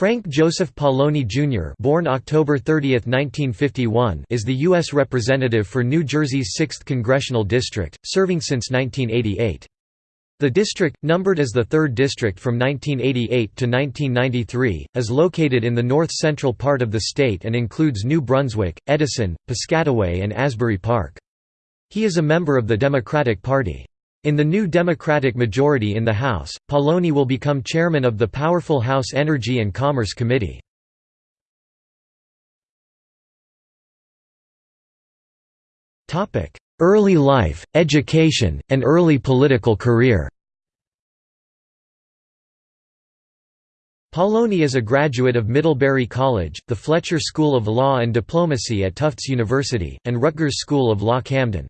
Frank Joseph Pallone Jr. born October 30, 1951, is the U.S. Representative for New Jersey's 6th Congressional District, serving since 1988. The district, numbered as the 3rd District from 1988 to 1993, is located in the north-central part of the state and includes New Brunswick, Edison, Piscataway and Asbury Park. He is a member of the Democratic Party. In the new Democratic majority in the House, Pallone will become chairman of the powerful House Energy and Commerce Committee. Early life, education, and early political career Pallone is a graduate of Middlebury College, the Fletcher School of Law and Diplomacy at Tufts University, and Rutgers School of Law Camden.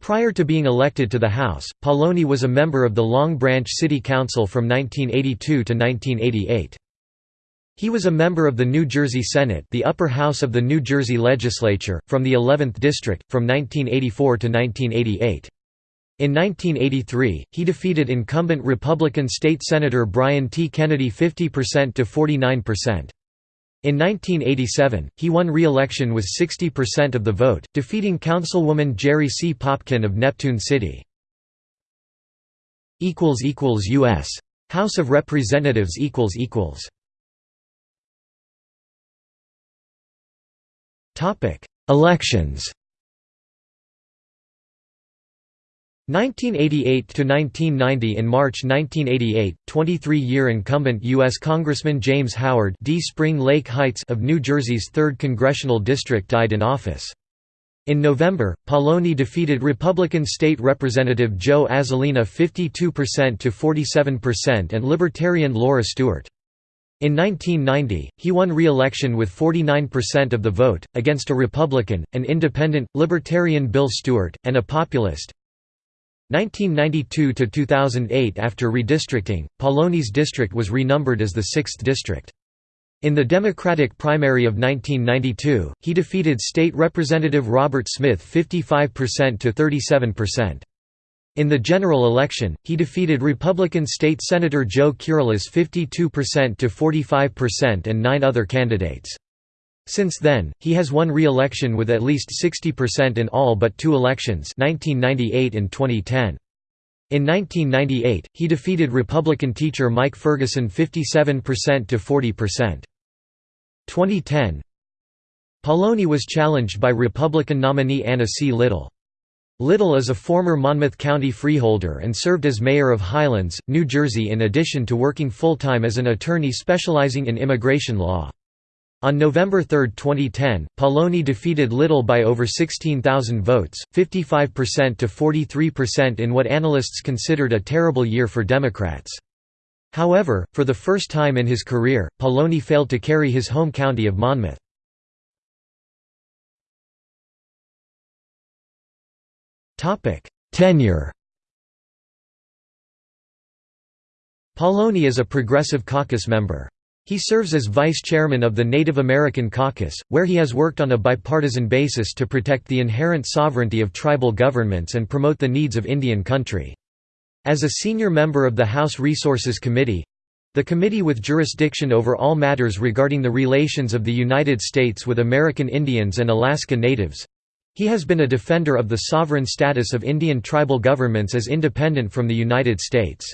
Prior to being elected to the House, Pallone was a member of the Long Branch City Council from 1982 to 1988. He was a member of the New Jersey Senate the upper house of the New Jersey legislature, from the 11th District, from 1984 to 1988. In 1983, he defeated incumbent Republican State Senator Brian T. Kennedy 50% to 49%. In 1987, he won re-election with 60% of the vote, defeating Councilwoman Jerry C. Popkin of Neptune City. U.S. House of Representatives Elections 1988–1990 In March 1988, 23-year incumbent U.S. Congressman James Howard D. Spring Lake Heights of New Jersey's 3rd Congressional District died in office. In November, Pallone defeated Republican State Representative Joe Azzolina 52% to 47% and Libertarian Laura Stewart. In 1990, he won re-election with 49% of the vote, against a Republican, an independent, Libertarian Bill Stewart, and a populist, 1992–2008 After redistricting, Pallone's district was renumbered as the 6th district. In the Democratic primary of 1992, he defeated State Representative Robert Smith 55% to 37%. In the general election, he defeated Republican State Senator Joe Kyrillos 52% to 45% and nine other candidates. Since then, he has won re-election with at least 60% in all but two elections 1998 and 2010. In 1998, he defeated Republican teacher Mike Ferguson 57% to 40%. 2010 Pallone was challenged by Republican nominee Anna C. Little. Little is a former Monmouth County freeholder and served as mayor of Highlands, New Jersey in addition to working full-time as an attorney specializing in immigration law. On November 3, 2010, Pallone defeated Little by over 16,000 votes, 55% to 43% in what analysts considered a terrible year for Democrats. However, for the first time in his career, Pallone failed to carry his home county of Monmouth. Tenure Pallone is a Progressive Caucus member. He serves as vice chairman of the Native American Caucus, where he has worked on a bipartisan basis to protect the inherent sovereignty of tribal governments and promote the needs of Indian country. As a senior member of the House Resources Committee—the committee with jurisdiction over all matters regarding the relations of the United States with American Indians and Alaska Natives—he has been a defender of the sovereign status of Indian tribal governments as independent from the United States.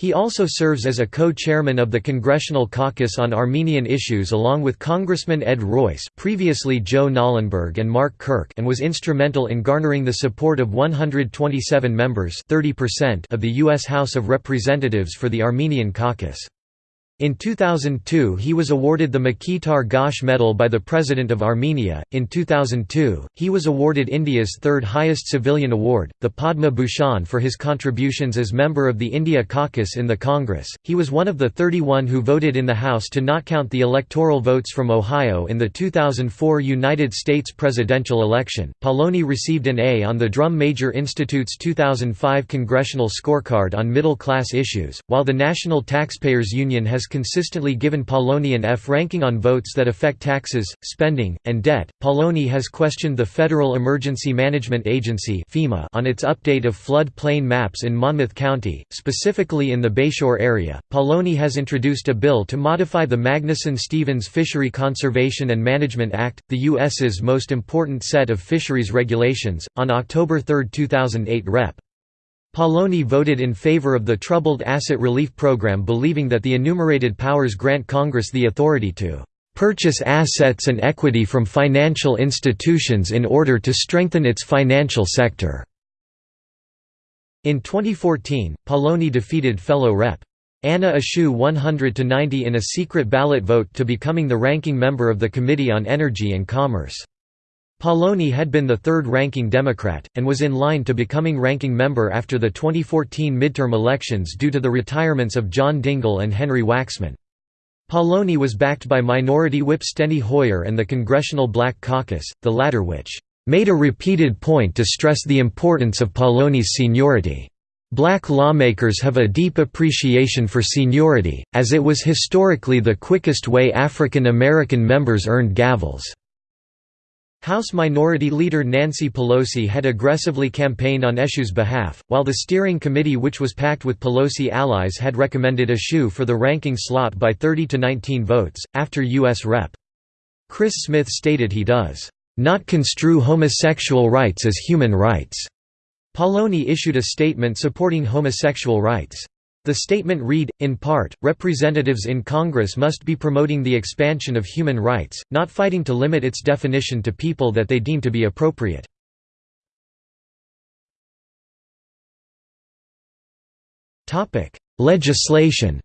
He also serves as a co-chairman of the Congressional Caucus on Armenian Issues along with Congressman Ed Royce previously Joe Knollenberg and Mark Kirk and was instrumental in garnering the support of 127 members 30% of the U.S. House of Representatives for the Armenian Caucus. In 2002 he was awarded the Mkhitar Gosh Medal by the President of Armenia. In 2002, he was awarded India's third highest civilian award, the Padma Bhushan for his contributions as member of the India Caucus in the Congress. He was one of the 31 who voted in the House to not count the electoral votes from Ohio in the 2004 United States presidential election. Pallone received an A on the Drum Major Institute's 2005 Congressional Scorecard on Middle Class Issues, while the National Taxpayers Union has consistently given Pallone an F ranking on votes that affect taxes, spending, and debt. Pallone has questioned the Federal Emergency Management Agency (FEMA) on its update of flood plain maps in Monmouth County, specifically in the Bayshore area. Pallone has introduced a bill to modify the Magnuson-Stevens Fishery Conservation and Management Act, the U.S.'s most important set of fisheries regulations. On October 3, 2008, Rep. Pallone voted in favor of the Troubled Asset Relief Program believing that the enumerated powers grant Congress the authority to "...purchase assets and equity from financial institutions in order to strengthen its financial sector." In 2014, Pallone defeated fellow Rep. Anna Eshoo 100–90 in a secret ballot vote to becoming the ranking member of the Committee on Energy and Commerce. Pallone had been the third-ranking Democrat, and was in line to becoming ranking member after the 2014 midterm elections due to the retirements of John Dingell and Henry Waxman. Pallone was backed by Minority Whip Steny Hoyer and the Congressional Black Caucus, the latter which "...made a repeated point to stress the importance of Pallone's seniority." Black lawmakers have a deep appreciation for seniority, as it was historically the quickest way African American members earned gavels. House Minority Leader Nancy Pelosi had aggressively campaigned on Eshoo's behalf, while the steering committee which was packed with Pelosi allies had recommended Eshoo for the ranking slot by 30 to 19 votes, after U.S. Rep. Chris Smith stated he does, "...not construe homosexual rights as human rights." Pallone issued a statement supporting homosexual rights. The statement read, in part, representatives in Congress must be promoting the expansion of human rights, not fighting to limit its definition to people that they deem to be appropriate. Legislation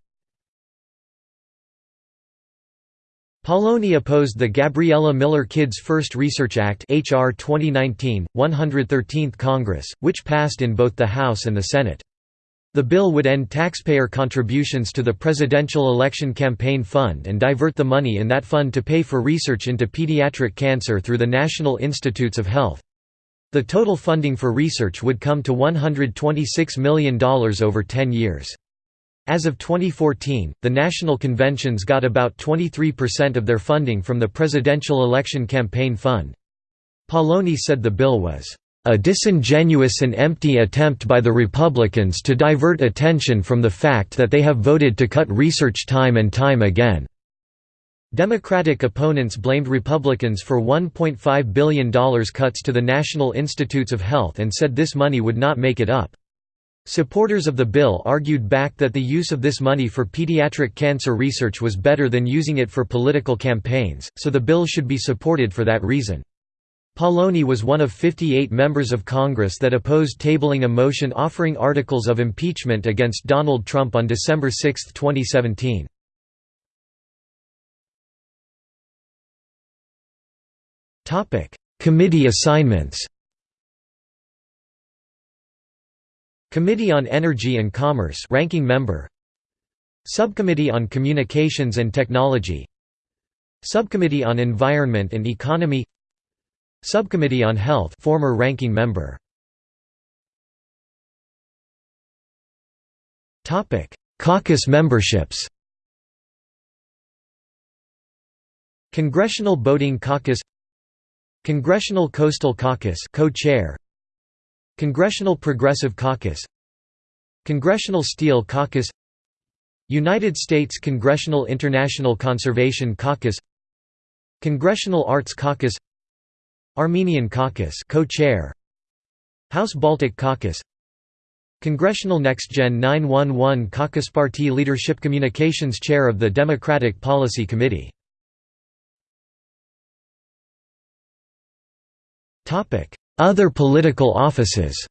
Pallone opposed the Gabriella Miller Kids First Research Act HR 2019, 113th Congress, which passed in both the House and the Senate. The bill would end taxpayer contributions to the Presidential Election Campaign Fund and divert the money in that fund to pay for research into pediatric cancer through the National Institutes of Health. The total funding for research would come to $126 million over 10 years. As of 2014, the national conventions got about 23% of their funding from the Presidential Election Campaign Fund. Pallone said the bill was a disingenuous and empty attempt by the Republicans to divert attention from the fact that they have voted to cut research time and time again." Democratic opponents blamed Republicans for $1.5 billion cuts to the National Institutes of Health and said this money would not make it up. Supporters of the bill argued back that the use of this money for pediatric cancer research was better than using it for political campaigns, so the bill should be supported for that reason. Pallone was one of 58 members of Congress that opposed tabling a motion offering articles of impeachment against Donald Trump on December 6, 2017. Committee assignments. Committee on Energy and Commerce ranking member. Subcommittee on Communications and Technology. Subcommittee on Environment and Economy Subcommittee on Health former ranking member. Topic: Caucus memberships. Congressional Boating Caucus. Congressional Coastal Caucus co-chair. Congressional Progressive Caucus. Congressional Steel Caucus. United States Congressional International Conservation Caucus. Congressional Arts Caucus Armenian Caucus co-chair. House Baltic Caucus. Congressional Next Gen 911 Caucus Party Leadership Communications Chair of the Democratic Policy Committee. Other political offices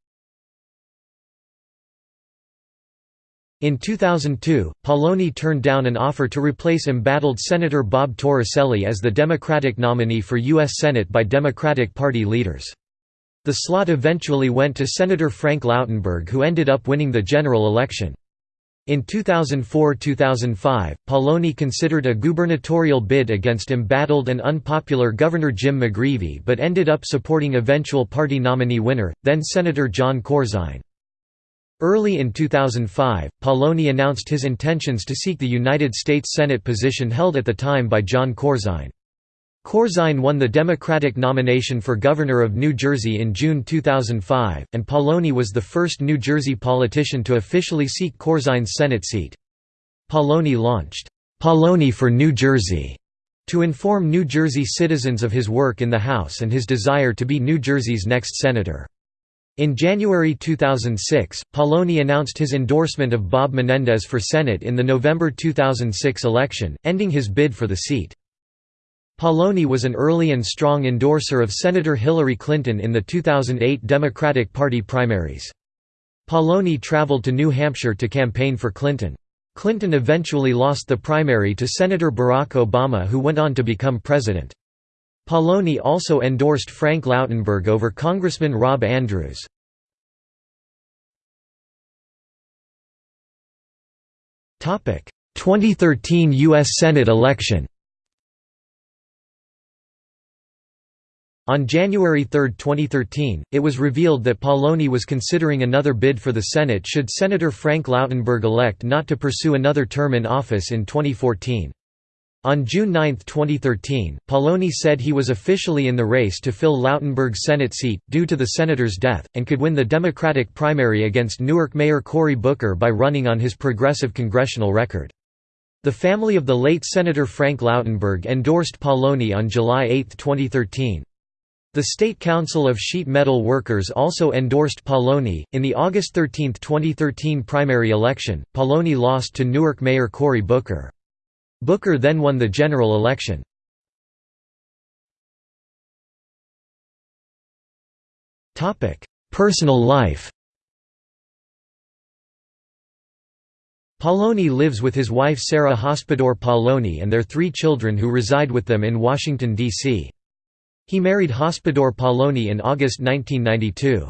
In 2002, Pallone turned down an offer to replace embattled Senator Bob Torricelli as the Democratic nominee for U.S. Senate by Democratic Party leaders. The slot eventually went to Senator Frank Lautenberg who ended up winning the general election. In 2004–2005, Pallone considered a gubernatorial bid against embattled and unpopular Governor Jim McGreevey but ended up supporting eventual party nominee winner, then Senator Jon Corzine. Early in 2005, Pallone announced his intentions to seek the United States Senate position held at the time by Jon Corzine. Corzine won the Democratic nomination for governor of New Jersey in June 2005, and Pallone was the first New Jersey politician to officially seek Corzine's Senate seat. Pallone launched, "'Pallone for New Jersey' to inform New Jersey citizens of his work in the House and his desire to be New Jersey's next senator. In January 2006, Pallone announced his endorsement of Bob Menendez for Senate in the November 2006 election, ending his bid for the seat. Pallone was an early and strong endorser of Senator Hillary Clinton in the 2008 Democratic Party primaries. Pallone traveled to New Hampshire to campaign for Clinton. Clinton eventually lost the primary to Senator Barack Obama who went on to become president. Pallone also endorsed Frank Lautenberg over Congressman Rob Andrews. Topic: 2013 US Senate election. On January 3, 2013, it was revealed that Pallone was considering another bid for the Senate should Senator Frank Lautenberg elect not to pursue another term in office in 2014. On June 9, 2013, Pallone said he was officially in the race to fill Lautenberg's Senate seat, due to the senator's death, and could win the Democratic primary against Newark Mayor Cory Booker by running on his progressive congressional record. The family of the late Senator Frank Lautenberg endorsed Pallone on July 8, 2013. The State Council of Sheet Metal Workers also endorsed Pallone. In the August 13, 2013 primary election, Pallone lost to Newark Mayor Cory Booker. Booker then won the general election. Personal life Pallone lives with his wife Sarah Hospodar Pallone and their three children who reside with them in Washington, D.C. He married Hospodar Pallone in August 1992.